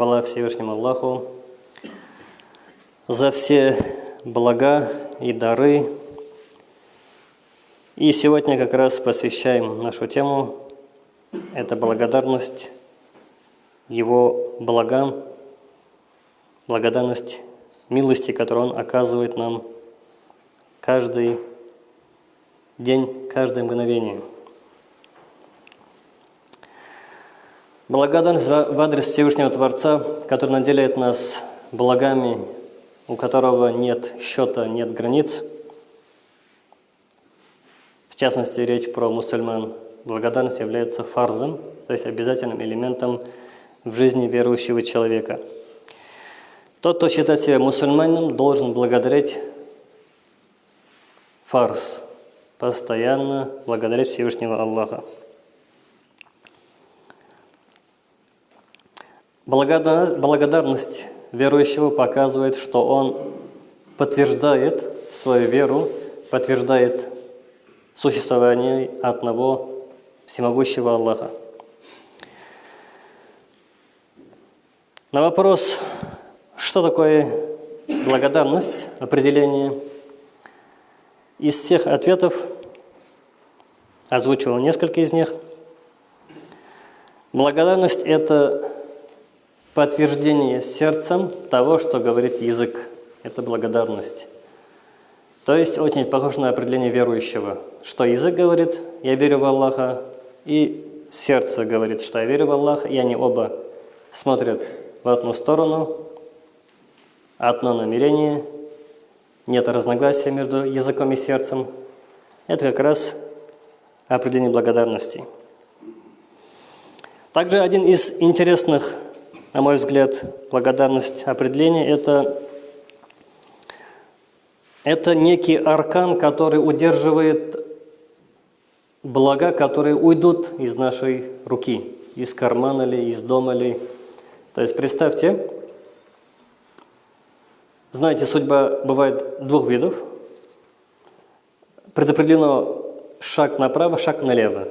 Хвала Всевышнему Аллаху за все блага и дары. И сегодня как раз посвящаем нашу тему. Это благодарность Его благам, благодарность милости, которую Он оказывает нам каждый день, каждое мгновение – Благодарность в адрес Всевышнего Творца, который наделяет нас благами, у которого нет счета, нет границ. В частности, речь про мусульман. Благодарность является фарзом, то есть обязательным элементом в жизни верующего человека. Тот, кто считает себя мусульманином, должен благодарить фарз, постоянно благодарить Всевышнего Аллаха. Благодарность верующего показывает, что он подтверждает свою веру, подтверждает существование одного всемогущего Аллаха. На вопрос, что такое благодарность, определение, из всех ответов озвучивал несколько из них. Благодарность – это подтверждение сердцем того, что говорит язык. Это благодарность. То есть очень похоже на определение верующего, что язык говорит «я верю в Аллаха», и сердце говорит, что «я верю в Аллаха», и они оба смотрят в одну сторону, одно намерение, нет разногласия между языком и сердцем. Это как раз определение благодарности. Также один из интересных на мой взгляд, благодарность определения – это, это некий аркан, который удерживает блага, которые уйдут из нашей руки, из кармана ли, из дома ли. То есть представьте, знаете, судьба бывает двух видов. Предопределено шаг направо, шаг налево.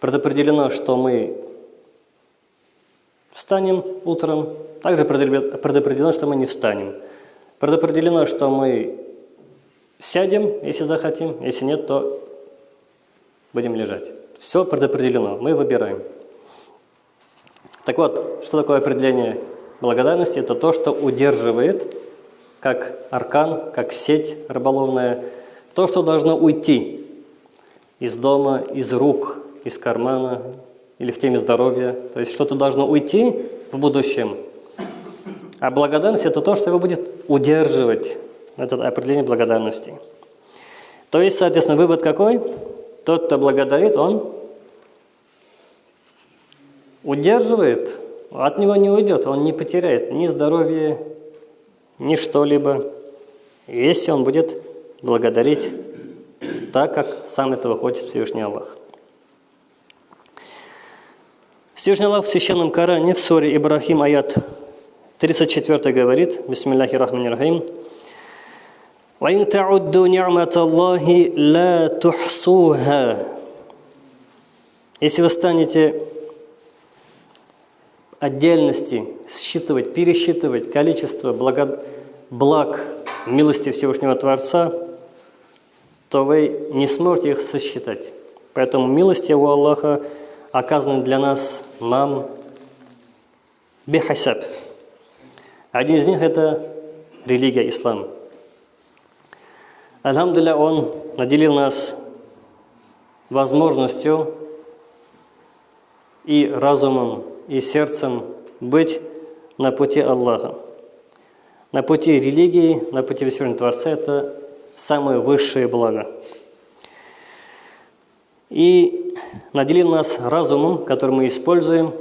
Предопределено, что мы Встанем утром. Также предопределено, что мы не встанем. Предопределено, что мы сядем, если захотим. Если нет, то будем лежать. Все предопределено. Мы выбираем. Так вот, что такое определение благодарности? Это то, что удерживает, как аркан, как сеть рыболовная, то, что должно уйти из дома, из рук, из кармана, или в теме здоровья. То есть что-то должно уйти в будущем. А благодарность – это то, что его будет удерживать, это определение благодарности. То есть, соответственно, вывод какой? Тот, кто благодарит, он удерживает, от него не уйдет, он не потеряет ни здоровье, ни что-либо, если он будет благодарить так, как сам этого хочет Всевышний Аллах. Всевышний Аллах в Священном Коране в суре Ибрахим, аят 34 говорит, Бисмиллахи рахмани рахим, وَإِن تَعُدُّوا نِعْمَةَ اللَّهِ لَا تُحْصُوهَا Если вы станете отдельности считывать, пересчитывать количество благо... благ милости Всевышнего Творца, то вы не сможете их сосчитать. Поэтому милости у Аллаха – оказаны для нас, нам, бихасаб. Один из них – это религия ислам. Альхамдулилля, Он наделил нас возможностью и разумом, и сердцем быть на пути Аллаха. На пути религии, на пути Всевышнего Творца – это самое высшее благо. И наделил нас разумом, который мы используем,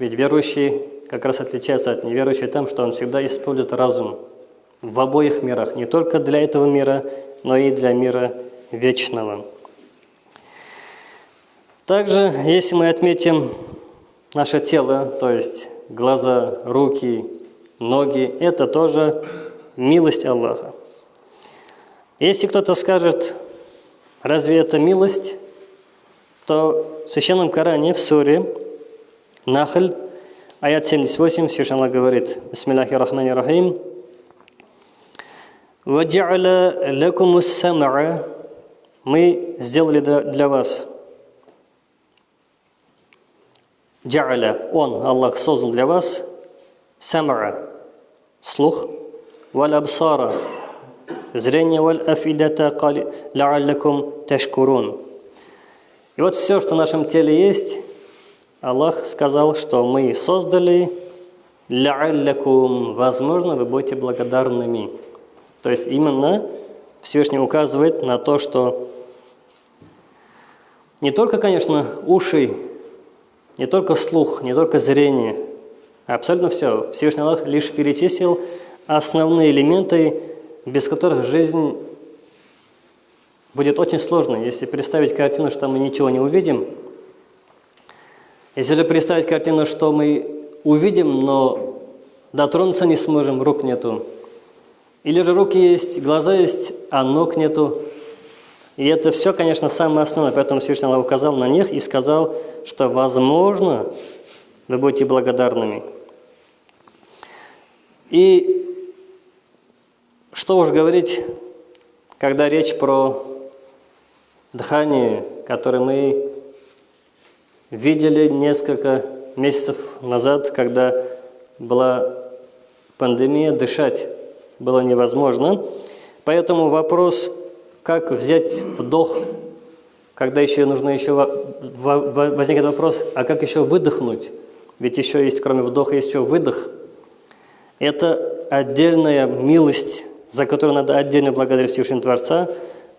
ведь верующий как раз отличается от неверующего тем, что он всегда использует разум в обоих мирах, не только для этого мира, но и для мира вечного. Также, если мы отметим наше тело, то есть глаза, руки, ноги, это тоже милость Аллаха. Если кто-то скажет, разве это милость, то в Священном Коране, в суре Нахль, Аят 78, Всевышний Аллах говорит, Бисмиллахи рахмани рахим, «Ваджа'ля лакумус сам'a» Мы сделали для вас. Джа'ля, Он, Аллах, создал для вас сам'a, слух, валь абсара, зрение, валь афидата, ла'аллакум ташкурун. И вот все, что в нашем теле есть, Аллах сказал, что мы создали ла'аллакум, возможно, вы будете благодарными. То есть именно Всевышний указывает на то, что не только, конечно, уши, не только слух, не только зрение, абсолютно все. Всевышний Аллах лишь перечислил основные элементы, без которых жизнь будет очень сложной. Если представить картину, что мы ничего не увидим – если же представить картину, что мы увидим, но дотронуться не сможем, рук нету. Или же руки есть, глаза есть, а ног нету. И это все, конечно, самое основное. Поэтому Всевышний Аллах указал на них и сказал, что, возможно, вы будете благодарными. И что уж говорить, когда речь про дыхание, которое мы видели несколько месяцев назад, когда была пандемия, дышать было невозможно. Поэтому вопрос, как взять вдох, когда еще нужно еще возникнет вопрос, а как еще выдохнуть? Ведь еще есть, кроме вдоха, есть еще выдох. Это отдельная милость, за которую надо отдельно благодарить Всевышнего Творца,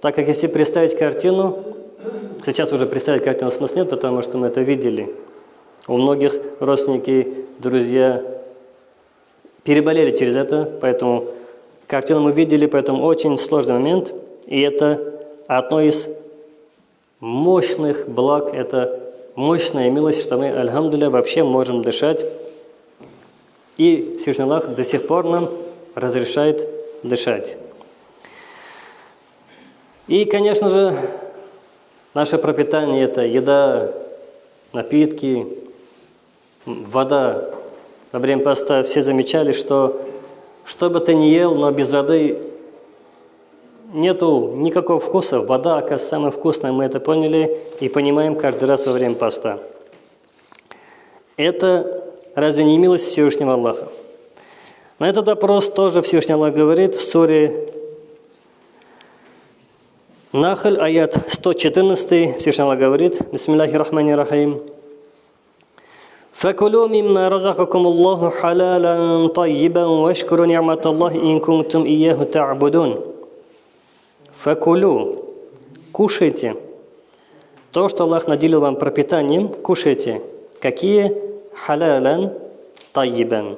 так как если представить картину, Сейчас уже представить картину смысла нет, потому что мы это видели. У многих родственники, друзья переболели через это, поэтому картину мы видели, поэтому очень сложный момент. И это одно из мощных благ, это мощная милость, что мы, альхамдуля, вообще можем дышать. И Всевышний Аллах до сих пор нам разрешает дышать. И, конечно же, Наше пропитание – это еда, напитки, вода. Во время поста все замечали, что что бы ты ни ел, но без воды нету никакого вкуса. Вода, оказывается, самая вкусная, мы это поняли и понимаем каждый раз во время поста. Это разве не милость Всевышнего Аллаха? На этот вопрос тоже Всевышний Аллах говорит в суре Нахаль, аят 114, Всевышний Аллах говорит, Бисмиллахи рахмани рахим. فكلوا مما رزقكم الله حلالا طيبا واشكروا نعمة الله إن كنتم إياه تعبدون فكلوا кушайте то, что Аллах наделил вам пропитанием, кушайте. Какие? Халялян тайибан.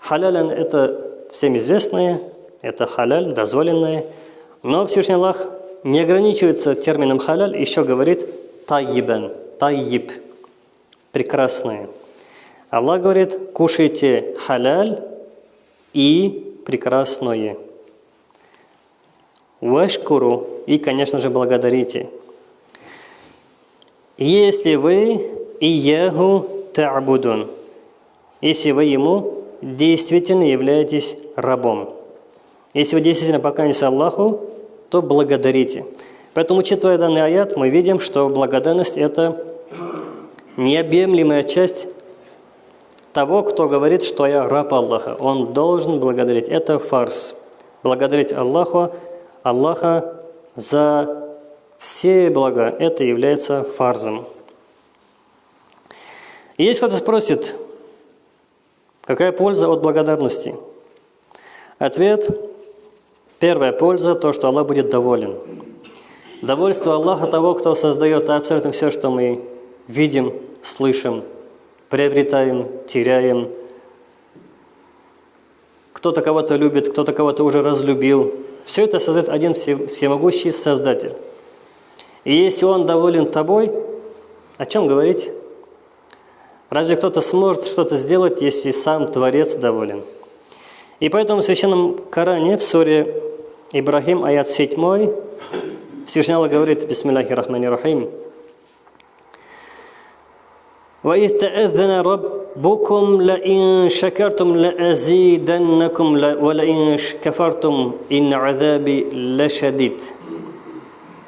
Халялян – это всем известное, это халяль, дозволенное – но Всевышний Аллах не ограничивается термином халяль, еще говорит тайибен, тайиб, прекрасное. Аллах говорит, кушайте халяль и прекрасное. Вашкуру и, конечно же, благодарите. Если вы и ягу та'будун, если вы ему действительно являетесь рабом. Если вы действительно поклоняетесь Аллаху, то благодарите. Поэтому, учитывая данный аят, мы видим, что благодарность – это необъемлемая часть того, кто говорит, что я раб Аллаха. Он должен благодарить. Это фарс. Благодарить Аллаху, Аллаха за все блага. Это является фарзом. И если кто-то спросит, какая польза от благодарности? Ответ Первая польза – то, что Аллах будет доволен. Довольство Аллаха того, кто создает абсолютно все, что мы видим, слышим, приобретаем, теряем. Кто-то кого-то любит, кто-то кого-то уже разлюбил. Все это создает один всемогущий Создатель. И если Он доволен тобой, о чем говорить? Разве кто-то сможет что-то сделать, если сам Творец доволен? И поэтому в Священном Коране, в суре Ибрахим, аят 7, Всевышний Аллах говорит, Бисмиллахи рахмани рахим, وإذ تأذن رب ربكم لئن شكرتم لأزيدنكم ولئن كفرتم إن عذابي لشديد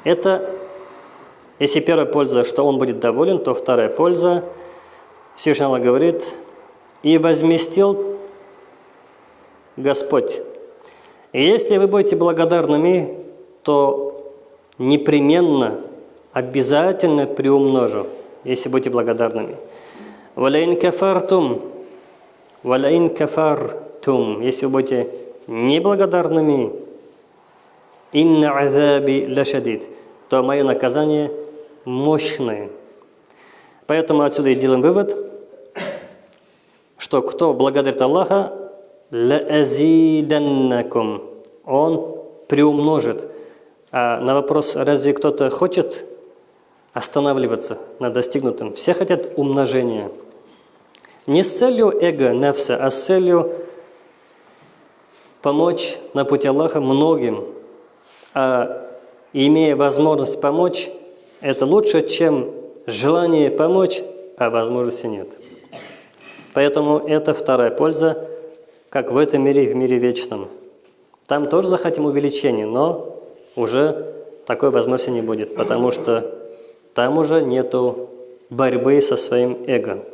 Это, если первая польза, что он будет доволен, то вторая польза, Всевышний Аллах говорит, «И возместил Господь». и если вы будете благодарными, то непременно, обязательно приумножу, если будете благодарными. «Валаин кафартум», «Валаин кафартум», если вы будете неблагодарными, «Инна азаби лашадид», то мое наказание мощное. Поэтому отсюда и делаем вывод, что кто благодарит Аллаха, «Лаазиданнакум», он приумножит. А на вопрос, разве кто-то хочет останавливаться на достигнутом? Все хотят умножения. Не с целью эго, нефса, а с целью помочь на пути Аллаха многим. А имея возможность помочь, это лучше, чем желание помочь, а возможности нет. Поэтому это вторая польза, как в этом мире и в мире вечном. Там тоже захотим увеличения, но уже такой возможности не будет, потому что там уже нету борьбы со своим эго.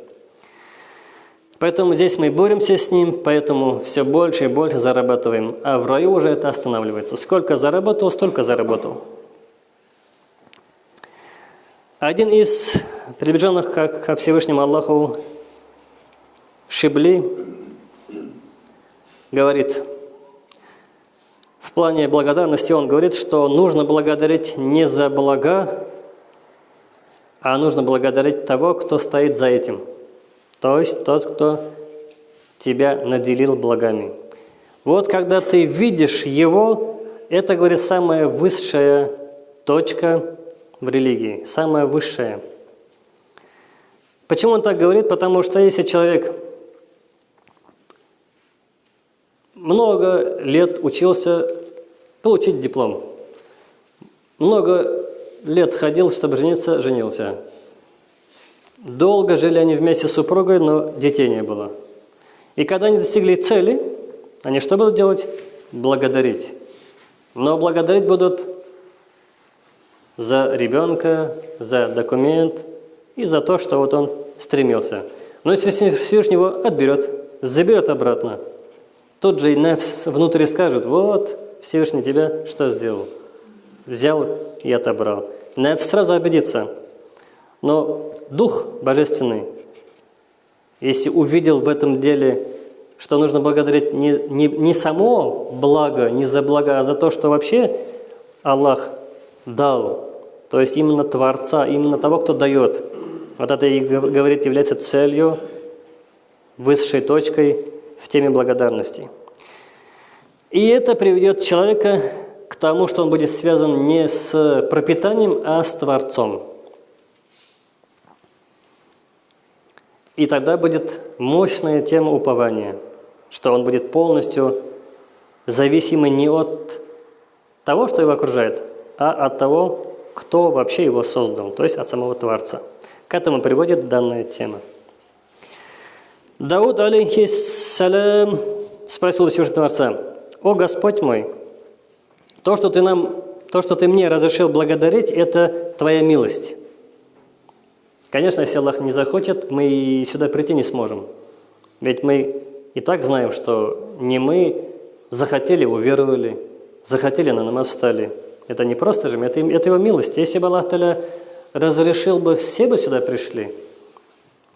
Поэтому здесь мы боремся с ним, поэтому все больше и больше зарабатываем. А в раю уже это останавливается. Сколько заработал, столько заработал. Один из приближенных ко Всевышнему Аллаху Шибли говорит, в плане благодарности он говорит, что нужно благодарить не за блага, а нужно благодарить того, кто стоит за этим. То есть тот, кто тебя наделил благами. Вот когда ты видишь его, это, говорит, самая высшая точка в религии, самая высшая. Почему он так говорит? Потому что если человек много лет учился получить диплом, много лет ходил, чтобы жениться, женился. Долго жили они вместе с супругой, но детей не было. И когда они достигли цели, они что будут делать? Благодарить. Но благодарить будут за ребенка, за документ и за то, что вот он стремился. Но если Всевышний его отберет, заберет обратно, тот же и внутри скажет, вот, Всевышний тебя что сделал? Взял и отобрал. Нефс сразу обидится. Но Дух Божественный, если увидел в этом деле, что нужно благодарить не, не, не само благо, не за благо, а за то, что вообще Аллах дал, то есть именно Творца, именно того, кто дает. Вот это и говорит, является целью, высшей точкой в теме благодарности. И это приведет человека к тому, что он будет связан не с пропитанием, а с Творцом. И тогда будет мощная тема упования, что он будет полностью зависимый не от того, что его окружает, а от того, кто вообще его создал, то есть от самого Творца. К этому приводит данная тема. Дауд, алейхиссалям, спросил у Всевышнего Творца, «О Господь мой, то, что ты, нам, то, что ты мне разрешил благодарить, это Твоя милость. Конечно, если Аллах не захочет, мы сюда прийти не сможем. Ведь мы и так знаем, что не мы захотели, уверовали, захотели, на намаз встали – это не просто же, это, это его милость. Если бы Аллах Таля разрешил бы, все бы сюда пришли.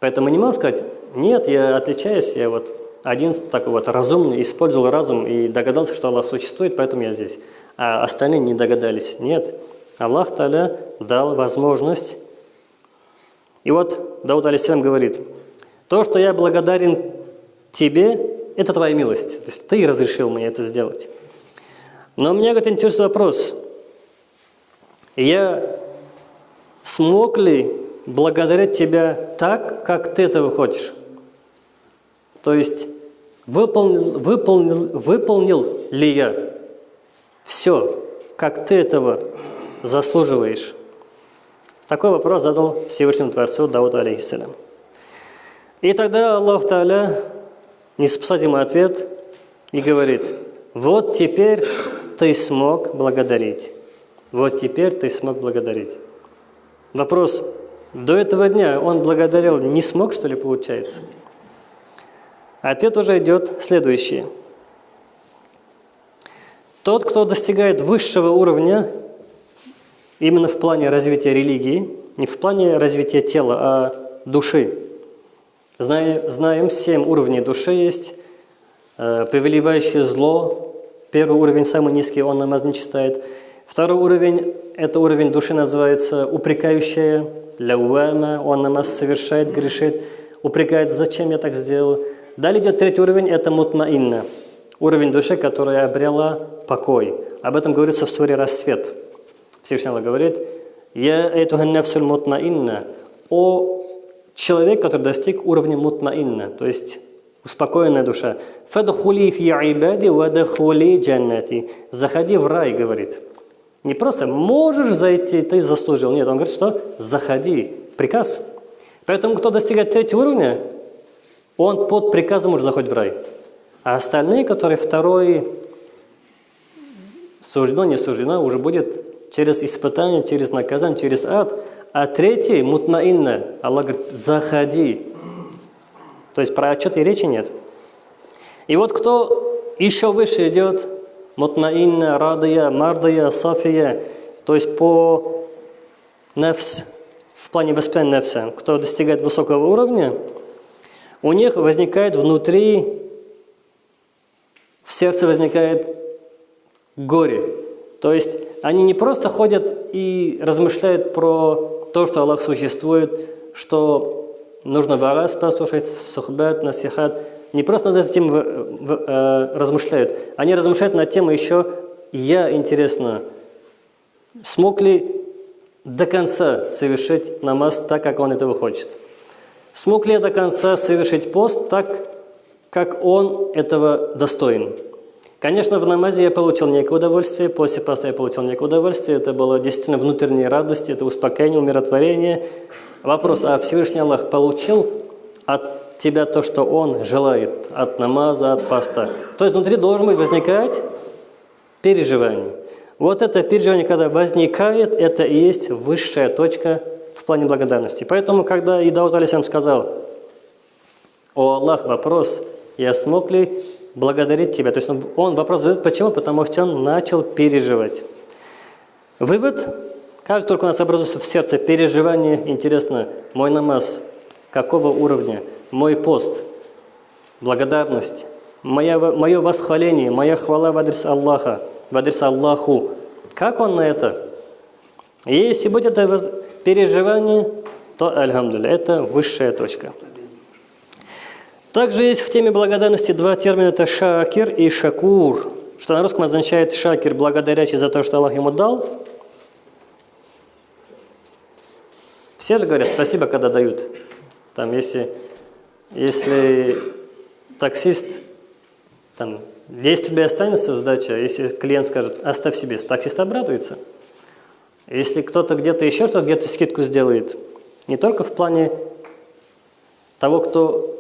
Поэтому не можем сказать, нет, я отличаюсь, я вот один такой вот разумный, использовал разум и догадался, что Аллах существует, поэтому я здесь. А остальные не догадались. Нет, Аллах Таля дал возможность. И вот Дауд Алисалам говорит, то, что я благодарен тебе, это твоя милость. То есть ты разрешил мне это сделать. Но меня говорит, интересует вопрос – я смог ли благодарить Тебя так, как Ты этого хочешь? То есть выполнил, выполнил, выполнил ли я все, как Ты этого заслуживаешь? Такой вопрос задал Всевышнему Творцу Дауду алейхиссалям. И тогда Аллах Та'аля не ему ответ и говорит, вот теперь ты смог благодарить. Вот теперь ты смог благодарить. Вопрос, до этого дня он благодарил, не смог, что ли, получается? Ответ уже идет следующий. Тот, кто достигает высшего уровня, именно в плане развития религии, не в плане развития тела, а души. Знаем, семь уровней души есть. Э, повелевающее зло, первый уровень, самый низкий, он намаз не читает. Второй уровень, это уровень души называется упрекающая, лауама, он намаз совершает, грешит, упрекает, зачем я так сделал. Далее идет третий уровень, это мутмаинна, уровень души, которая обрела покой. Об этом говорится в суре «Рассвет». Всевышний Аллах говорит, «Я эту нафсуль мутмаинна» о человек, который достиг уровня мутмаинна, то есть успокоенная душа. «Фадхули фи ибади вадхули джаннати» «Заходи в рай», говорит. Не просто «можешь зайти, ты заслужил». Нет, он говорит, что «заходи». Приказ. Поэтому, кто достигает третьего уровня, он под приказом уже заходит в рай. А остальные, которые второй суждено, не суждено, уже будет через испытание, через наказание, через ад. А третий, мутнаинна, Аллах говорит, заходи. То есть про отчет и речи нет. И вот кто еще выше идет, мутнаинна, радия, мардия, сафия, то есть по нефс, в плане воспитания нефса, кто достигает высокого уровня, у них возникает внутри, в сердце возникает горе. То есть они не просто ходят и размышляют про то, что Аллах существует, что нужно варас послушать, сухбат, насихат. Не просто над этим э, размышляют. Они размышляют над тем еще, я, интересно, смог ли до конца совершить намаз так, как он этого хочет. Смог ли я до конца совершить пост так, как он этого достоин? Конечно, в намазе я получил некое удовольствие, после поста я получил некое удовольствие. Это было действительно внутренняя радость, это успокоение, умиротворение. Вопрос, а Всевышний Аллах получил от тебя то, что Он желает, от намаза, от поста? То есть внутри должен быть возникать переживание. Вот это переживание, когда возникает, это и есть высшая точка в плане благодарности. Поэтому, когда Идаут Алисам сказал, «О Аллах, вопрос, я смог ли благодарить Тебя?» То есть он, вопрос задает, почему? Потому что он начал переживать. Вывод, как только у нас образуется в сердце переживание, интересно, мой намаз, какого уровня, мой пост, благодарность, моя, мое восхваление, моя хвала в адрес Аллаха, в адрес Аллаху, как он на это? И будет это переживание, то, альхамдулилля, это высшая точка. Также есть в теме благодарности два термина – это шакир и шакур, что на русском означает шакир – благодарящий за то, что Аллах ему дал. Все же говорят спасибо, когда дают. Там, если, если таксист, там, 10 рублей останется сдача, если клиент скажет «оставь себе», таксист обрадуется – если кто-то где-то еще что-то, где-то скидку сделает, не только в плане того, кто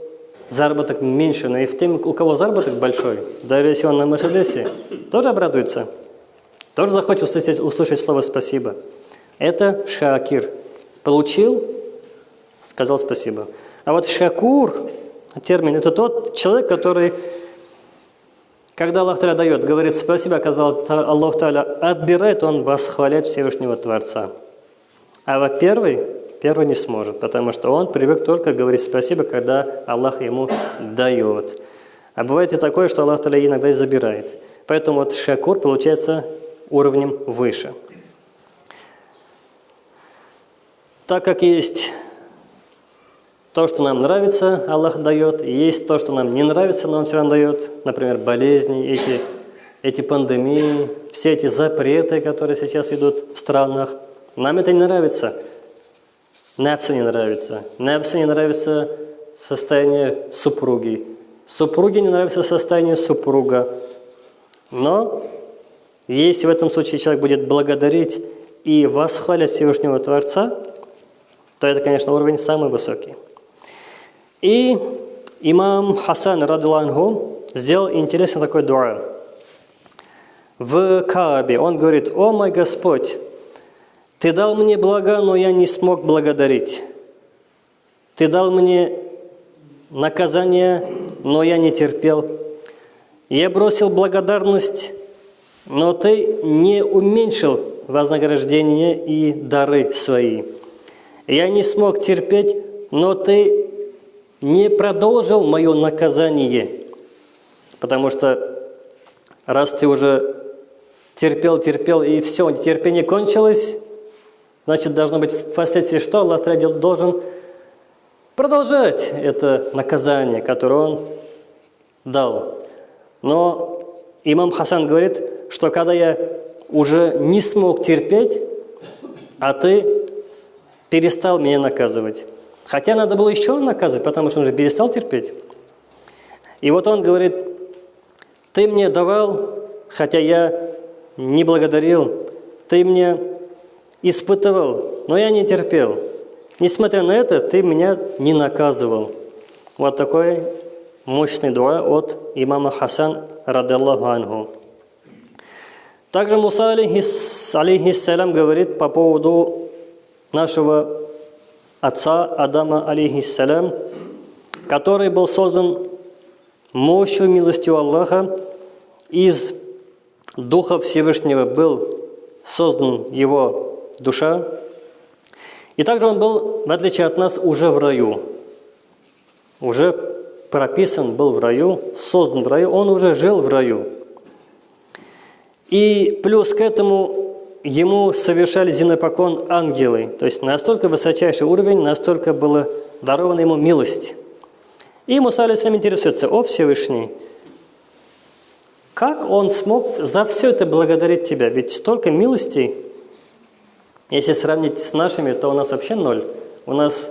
заработок меньше, но и в тем, у кого заработок большой, даже если он на Мерседесе, тоже обрадуется, тоже захочет услышать, услышать слово «спасибо». Это шакир. Получил, сказал спасибо. А вот шакур, термин, это тот человек, который когда Аллах Таля дает, говорит спасибо, когда Аллах Таля отбирает, он восхваляет Всевышнего Творца. А вот первый, первый не сможет, потому что он привык только говорить спасибо, когда Аллах ему дает. А бывает и такое, что Аллах Таля иногда и забирает. Поэтому вот шакур получается уровнем выше. Так как есть то, что нам нравится, Аллах дает, и есть то, что нам не нравится, но Он все равно дает. Например, болезни, эти, эти пандемии, все эти запреты, которые сейчас идут в странах. Нам это не нравится. Нефсу не нравится. Нефсу не нравится состояние супруги. Супруге не нравится состояние супруга. Но если в этом случае человек будет благодарить и восхвалять Всевышнего Творца, то это, конечно, уровень самый высокий. И имам Хасан Радилангу сделал интересный такой дуа. В Каабе он говорит, «О мой Господь, Ты дал мне блага, но я не смог благодарить. Ты дал мне наказание, но я не терпел. Я бросил благодарность, но Ты не уменьшил вознаграждение и дары свои. Я не смог терпеть, но Ты не продолжил мое наказание, потому что раз Ты уже терпел, терпел, и все, терпение кончилось, значит, должно быть впоследствии что? Аллах должен продолжать это наказание, которое Он дал. Но имам Хасан говорит, что когда я уже не смог терпеть, а ты перестал меня наказывать. Хотя надо было еще наказывать, потому что он же перестал терпеть. И вот он говорит, ты мне давал, хотя я не благодарил, ты мне испытывал, но я не терпел. Несмотря на это, ты меня не наказывал. Вот такой мощный дуа от имама Хасан, радаллаху анху. Также Муса, алейхиссалям, говорит по поводу нашего отца Адама, алейхиссалям, который был создан мощью милостью Аллаха, из Духа Всевышнего был создан его душа, и также он был, в отличие от нас, уже в раю. Уже прописан был в раю, создан в раю, он уже жил в раю. И плюс к этому ему совершали зинопокон ангелы. То есть настолько высочайший уровень, настолько было дарована ему милость. И Муса сам интересуется, о Всевышний, как он смог за все это благодарить тебя? Ведь столько милостей, если сравнить с нашими, то у нас вообще ноль. У нас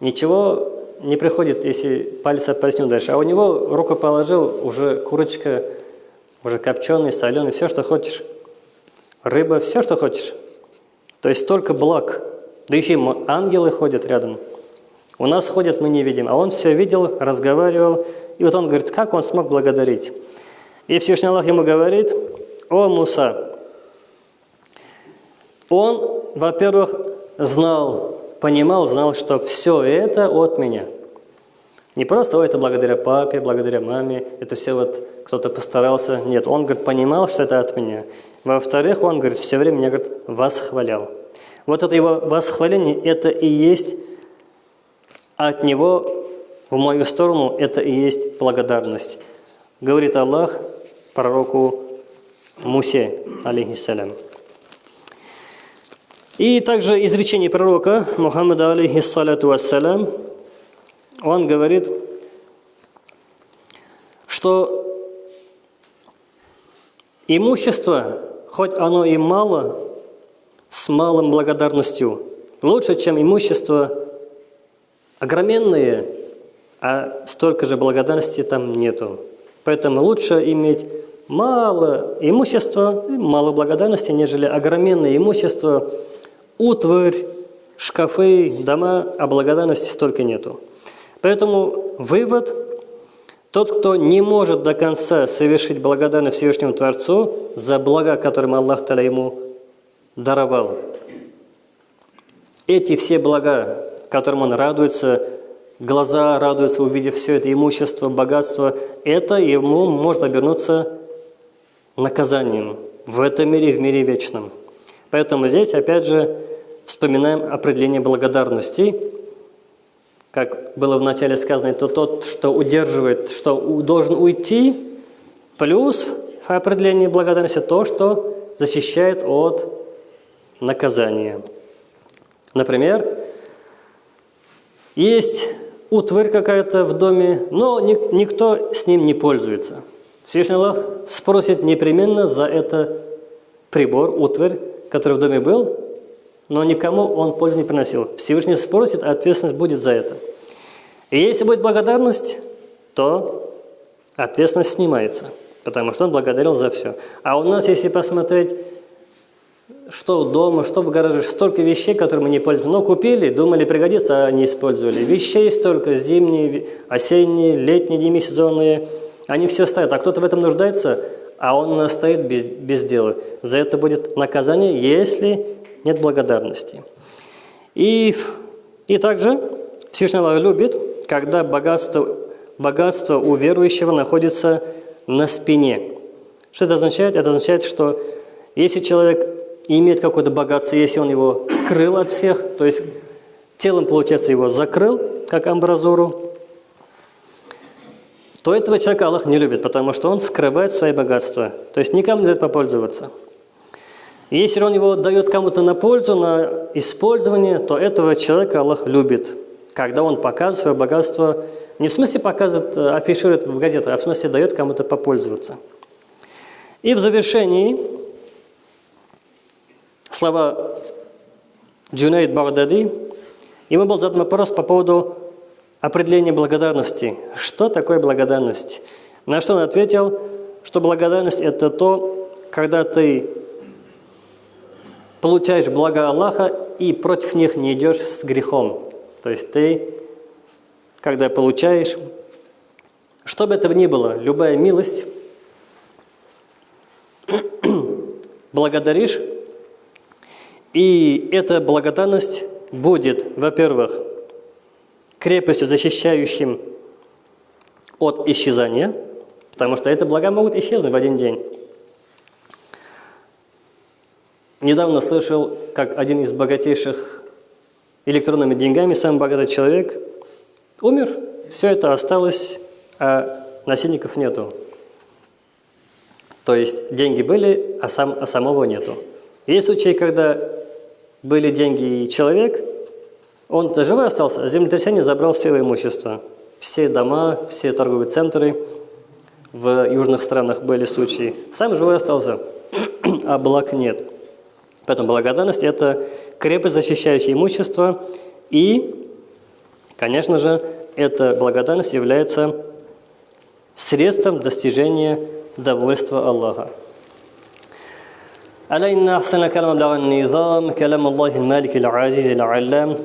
ничего не приходит, если палец опоясню дальше. А у него руку положил, уже курочка, уже копченый, соленый, все, что хочешь рыба, все, что хочешь. То есть столько благ. Да еще и ангелы ходят рядом. У нас ходят, мы не видим. А он все видел, разговаривал. И вот он говорит, как он смог благодарить? И Всевышний Аллах ему говорит, о Муса, он, во-первых, знал, понимал, знал, что все это от меня. Не просто, о, это благодаря папе, благодаря маме, это все вот кто-то постарался. Нет, он, говорит, понимал, что это от меня. Во-вторых, он, говорит, все время меня, говорит, восхвалял. Вот это его восхваление, это и есть от него в мою сторону, это и есть благодарность. Говорит Аллах пророку Мусе, алейхиссалям. И также изречение пророка Мухаммада, алейхиссалату вассалям, он говорит, что имущество хоть оно и мало, с малым благодарностью, лучше, чем имущество огроменное, а столько же благодарности там нету. Поэтому лучше иметь мало имущества мало благодарности, нежели огроменное имущество, утварь, шкафы, дома, а благодарности столько нету. Поэтому вывод – тот, кто не может до конца совершить благодарность Всевышнему Творцу за блага, которым Аллах Таля ему даровал. Эти все блага, которым он радуется, глаза радуются, увидев все это имущество, богатство, это ему может обернуться наказанием в этом мире, в мире вечном. Поэтому здесь, опять же, вспоминаем определение благодарности – как было вначале сказано, это тот, что удерживает, что должен уйти, плюс в определении благодарности то, что защищает от наказания. Например, есть утварь какая-то в доме, но никто с ним не пользуется. Всевышний Аллах спросит непременно за это прибор, утварь, который в доме был, но никому он пользу не приносил. Всевышний спросит, а ответственность будет за это. И если будет благодарность, то ответственность снимается, потому что он благодарил за все. А у нас, если посмотреть, что дома, что в гараже, столько вещей, которые мы не пользуемся. Но купили, думали пригодится, а не использовали. Вещей столько, зимние, осенние, летние, демисезонные. Они все стоят. А кто-то в этом нуждается, а он стоит без, без дела. За это будет наказание, если нет благодарности. И, и также Всевышний Аллах любит, когда богатство, богатство у верующего находится на спине. Что это означает? Это означает, что если человек имеет какое-то богатство, если он его скрыл от всех, то есть телом, получается, его закрыл, как амбразуру, то этого человека Аллах не любит, потому что он скрывает свои богатства. То есть никому не дает попользоваться. Если он его дает кому-то на пользу, на использование, то этого человека Аллах любит. Когда он показывает свое богатство, не в смысле показывает, э, афиширует в газетах, а в смысле дает кому-то попользоваться. И в завершении слова Джунайд Багдади, ему был задан вопрос по поводу определения благодарности. Что такое благодарность? На что он ответил, что благодарность – это то, когда ты получаешь блага Аллаха и против них не идешь с грехом. То есть ты, когда получаешь, что бы это ни было, любая милость, благодаришь и эта благодарность будет, во-первых, крепостью, защищающим от исчезания, потому что это блага могут исчезнуть в один день. Недавно слышал, как один из богатейших электронными деньгами, самый богатый человек, умер, все это осталось, а насильников нету. То есть деньги были, а, сам, а самого нету. Есть случаи, когда были деньги и человек, он-то живой остался, а землетрясение забрал все его имущество. Все дома, все торговые центры. В южных странах были случаи. Сам живой остался, а благ нет. Поэтому благодарность – это крепость, защищающая имущество. И, конечно же, эта благодарность является средством достижения довольства Аллаха. ألا إن أحسن كلام بلغ النظام كلام الله المالك العزيز العلام